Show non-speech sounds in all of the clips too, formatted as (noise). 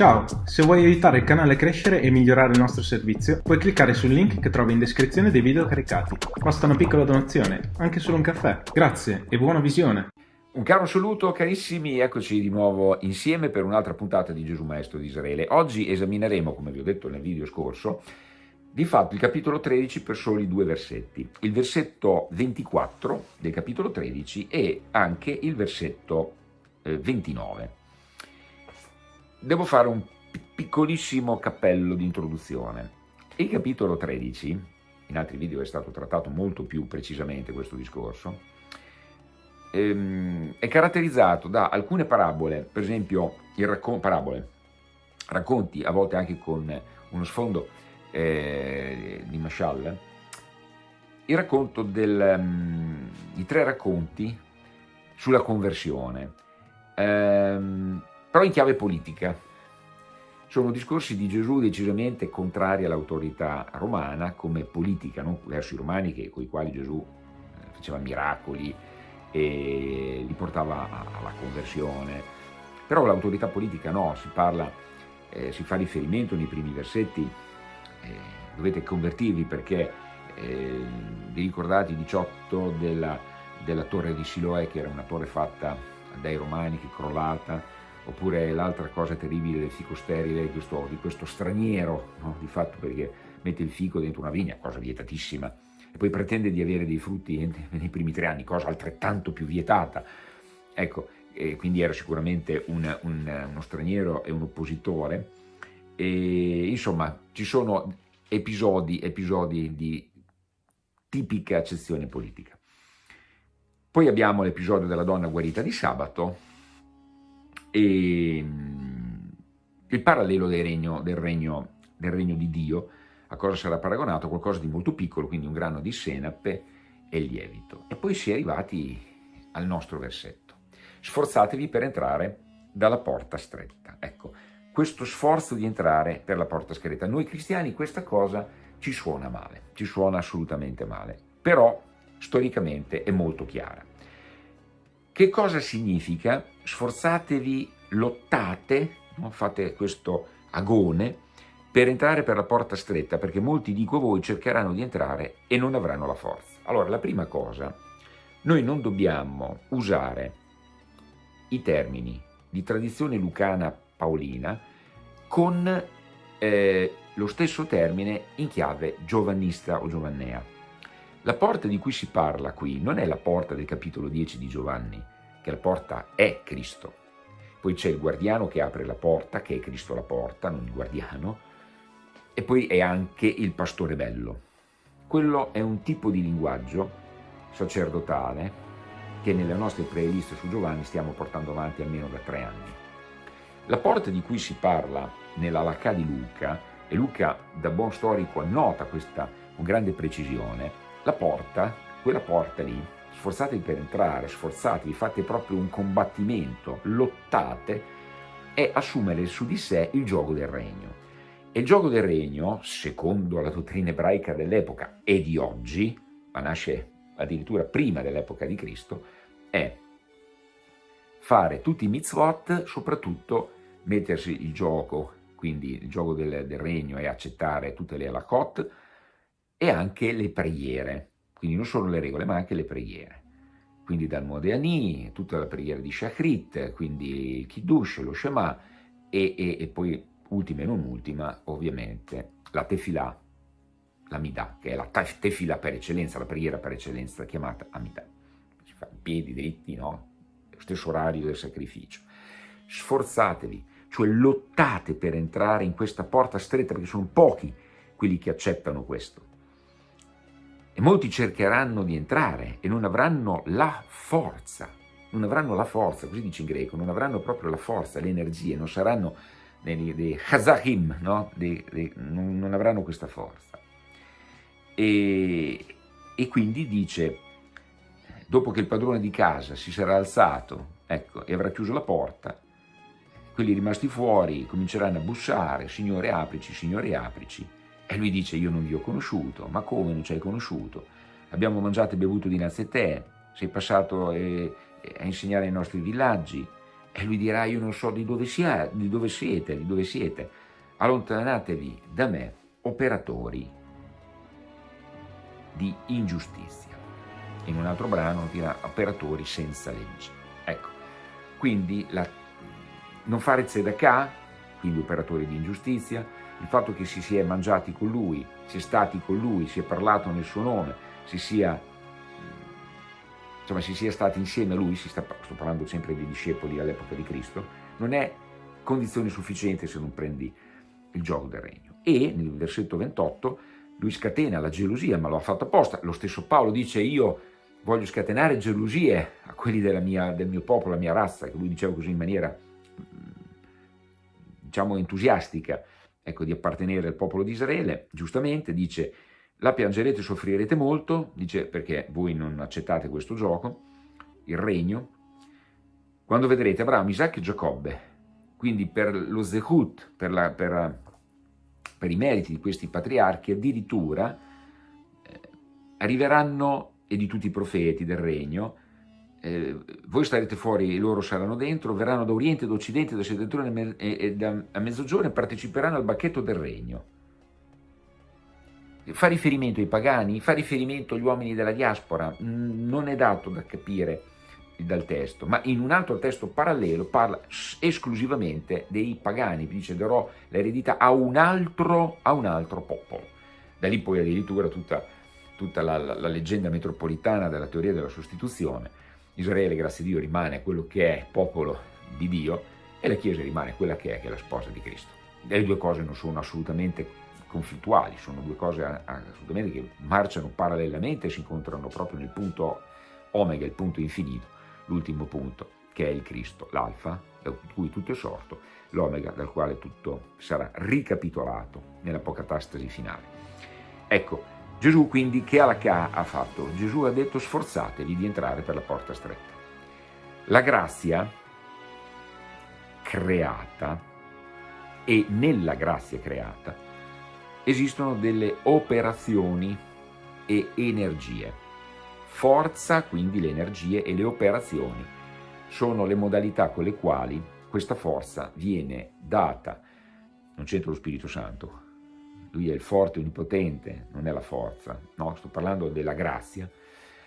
Ciao, se vuoi aiutare il canale a crescere e migliorare il nostro servizio, puoi cliccare sul link che trovi in descrizione dei video caricati. Basta una piccola donazione, anche solo un caffè. Grazie e buona visione! Un caro saluto carissimi, eccoci di nuovo insieme per un'altra puntata di Gesù Maestro di Israele. Oggi esamineremo, come vi ho detto nel video scorso, di fatto il capitolo 13 per soli due versetti, il versetto 24 del capitolo 13 e anche il versetto 29. Devo fare un piccolissimo cappello di introduzione. Il capitolo 13, in altri video è stato trattato molto più precisamente questo discorso, ehm, è caratterizzato da alcune parabole, per esempio raccon parabole, racconti a volte anche con uno sfondo eh, di Mashal, il racconto del, um, i tre racconti sulla conversione. Um, però in chiave politica. Sono discorsi di Gesù decisamente contrari all'autorità romana come politica, non verso i romani che, con i quali Gesù eh, faceva miracoli e li portava alla conversione. Però l'autorità politica no, si parla, eh, si fa riferimento nei primi versetti, eh, dovete convertirvi perché eh, vi ricordate i 18 della, della torre di Siloè che era una torre fatta dai romani che è crollata, oppure l'altra cosa terribile del fico sterile, di questo, di questo straniero, no? di fatto perché mette il fico dentro una vigna, cosa vietatissima, e poi pretende di avere dei frutti nei primi tre anni, cosa altrettanto più vietata. Ecco, quindi era sicuramente un, un, uno straniero e un oppositore, e insomma ci sono episodi, episodi di tipica accezione politica. Poi abbiamo l'episodio della donna guarita di sabato, e mm, il parallelo del regno, del, regno, del regno di Dio a cosa sarà paragonato? Qualcosa di molto piccolo, quindi un grano di senape e lievito. E poi si è arrivati al nostro versetto. Sforzatevi per entrare dalla porta stretta. Ecco, questo sforzo di entrare per la porta stretta. Noi cristiani questa cosa ci suona male, ci suona assolutamente male, però storicamente è molto chiara. Che cosa significa? Sforzatevi, lottate, no? fate questo agone per entrare per la porta stretta, perché molti, dico voi, cercheranno di entrare e non avranno la forza. Allora, la prima cosa, noi non dobbiamo usare i termini di tradizione lucana paolina con eh, lo stesso termine in chiave giovannista o giovannea. La porta di cui si parla qui non è la porta del capitolo 10 di Giovanni, che la porta è Cristo. Poi c'è il guardiano che apre la porta, che è Cristo la porta, non il guardiano, e poi è anche il pastore bello. Quello è un tipo di linguaggio sacerdotale che nelle nostre playlist su Giovanni stiamo portando avanti almeno da tre anni. La porta di cui si parla nella Lacà di Luca, e Luca da buon storico annota questa con grande precisione, la porta, quella porta lì, sforzatevi per entrare, sforzatevi, fate proprio un combattimento, lottate, è assumere su di sé il gioco del regno. E il gioco del regno, secondo la dottrina ebraica dell'epoca e di oggi, ma nasce addirittura prima dell'epoca di Cristo, è fare tutti i mitzvot, soprattutto mettersi il gioco, quindi il gioco del, del regno e accettare tutte le halakot, e anche le preghiere, quindi non solo le regole ma anche le preghiere. Quindi dal Modeani, tutta la preghiera di Shachrit, quindi il Kiddush, lo Shema e, e, e poi ultima e non ultima ovviamente la Tefillah, la Midah, che è la Tefillah per eccellenza, la preghiera per eccellenza chiamata Amidah. Si fa in piedi dritti, no? Lo stesso orario del sacrificio. Sforzatevi, cioè lottate per entrare in questa porta stretta perché sono pochi quelli che accettano questo e molti cercheranno di entrare e non avranno la forza, non avranno la forza, così dice in greco, non avranno proprio la forza, le energie, non saranno dei, dei chazahim, no? dei, dei, non, non, avranno questa forza. E, e, quindi dice, dopo che il padrone di casa si sarà alzato ecco, e avrà chiuso la porta, quelli rimasti fuori cominceranno a bussare, signore aprici, signore aprici, e lui dice, io non vi ho conosciuto, ma come non ci hai conosciuto? Abbiamo mangiato e bevuto dinanzi a te, sei passato a insegnare ai nostri villaggi, E lui dirà, io non so di dove, sia, di dove siete, di dove siete. Allontanatevi da me, operatori di ingiustizia. In un altro brano dirà operatori senza legge. Ecco, quindi la, non fare tzedakah, quindi operatori di ingiustizia, il fatto che si sia mangiati con lui, si è stati con lui, si è parlato nel suo nome, si sia insomma si sia stati insieme a lui, sta, sto parlando sempre dei discepoli all'epoca di Cristo, non è condizione sufficiente se non prendi il gioco del regno. E nel versetto 28 lui scatena la gelosia, ma lo ha fatto apposta. Lo stesso Paolo dice io voglio scatenare gelosie a quelli mia, del mio popolo, la mia razza, che lui diceva così in maniera, diciamo, entusiastica, ecco, di appartenere al popolo di Israele, giustamente dice la piangerete e soffrirete molto, dice perché voi non accettate questo gioco, il regno, quando vedrete Abramo, Isacco e Giacobbe, quindi per lo zehut, per, la, per, per, i meriti di questi patriarchi, addirittura eh, arriveranno, e di tutti i profeti del regno, eh, voi starete fuori e loro saranno dentro, verranno da oriente, da occidente, da settentrione e, e da, a mezzogiorno e parteciperanno al bacchetto del regno fa riferimento ai pagani, fa riferimento agli uomini della diaspora, non è dato da capire dal testo, ma in un altro testo parallelo parla esclusivamente dei pagani, dice darò l'eredità a a un altro popolo. Da lì poi addirittura tutta, tutta la, la, la, leggenda metropolitana della teoria della sostituzione. Israele, grazie a Dio, rimane quello che è popolo di Dio e la Chiesa rimane quella che è, che è la sposa di Cristo. Le due cose non sono assolutamente conflittuali, sono due cose assolutamente che marciano parallelamente e si incontrano proprio nel punto omega, il punto infinito, l'ultimo punto che è il Cristo, l'alfa da cui tutto è sorto, l'omega dal quale tutto sarà ricapitolato nell'apocatastasi finale. Ecco, Gesù quindi che ha fatto? Gesù ha detto sforzatevi di entrare per la porta stretta. La grazia creata e nella grazia creata esistono delle operazioni e energie. Forza, quindi le energie e le operazioni, sono le modalità con le quali questa forza viene data. Non c'entra lo Spirito Santo, lui è il forte onnipotente, non è la forza, no, sto parlando della grazia.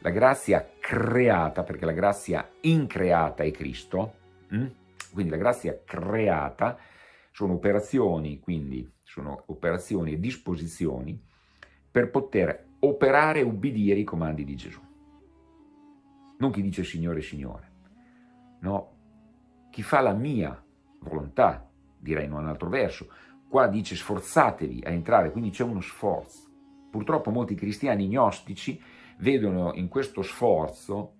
La grazia creata, perché la grazia increata è Cristo, hm? quindi la grazia creata sono operazioni, quindi sono operazioni e disposizioni per poter operare e ubbidire i comandi di Gesù. Non chi dice Signore, Signore, no, chi fa la mia volontà, direi in un altro verso, qua dice sforzatevi a entrare, quindi c'è uno sforzo. Purtroppo molti cristiani gnostici vedono in questo sforzo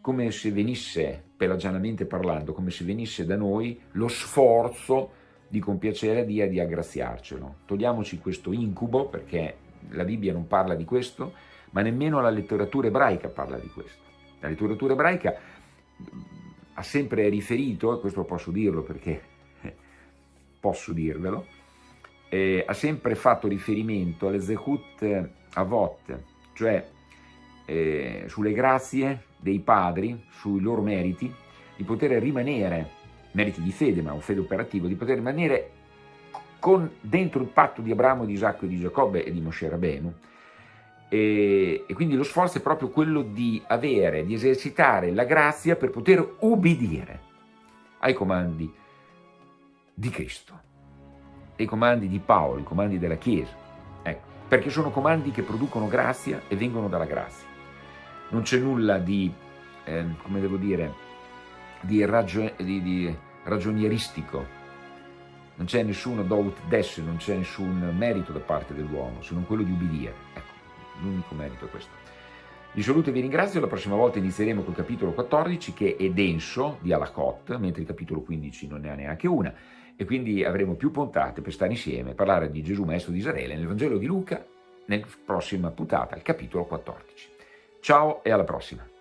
come se venisse, pelagianamente parlando, come se venisse da noi lo sforzo di compiacere Dio e di aggraziarcelo. Togliamoci questo incubo, perché la Bibbia non parla di questo, ma nemmeno la letteratura ebraica parla di questo. La letteratura ebraica ha sempre riferito, e questo posso dirlo perché (laughs) posso dirvelo, eh, ha sempre fatto riferimento alle Zehut Avot, cioè eh, sulle grazie dei padri, sui loro meriti, di poter rimanere meriti di fede, ma un fede operativo, di poter rimanere con, dentro il patto di Abramo, di Isacco e di Giacobbe e di Moshe Rabenu. E, e, quindi lo sforzo è proprio quello di avere, di esercitare la grazia per poter ubbidire ai comandi di Cristo, ai comandi di Paolo, i comandi della Chiesa, ecco, perché sono comandi che producono grazia e vengono dalla grazia. Non c'è nulla di, eh, come devo dire, di, ragio di, di ragionieristico, non c'è nessuno dout des, non c'è nessun merito da parte dell'uomo, se non quello di ubbidire. Ecco, l'unico merito è questo. Vi saluto e vi ringrazio, la prossima volta inizieremo col capitolo 14 che è denso di Alakot, mentre il capitolo 15 non ne ha neanche una, e quindi avremo più puntate per stare insieme parlare di Gesù Maestro di Israele nel Vangelo di Luca, nella prossima puntata, il capitolo 14. Ciao e alla prossima!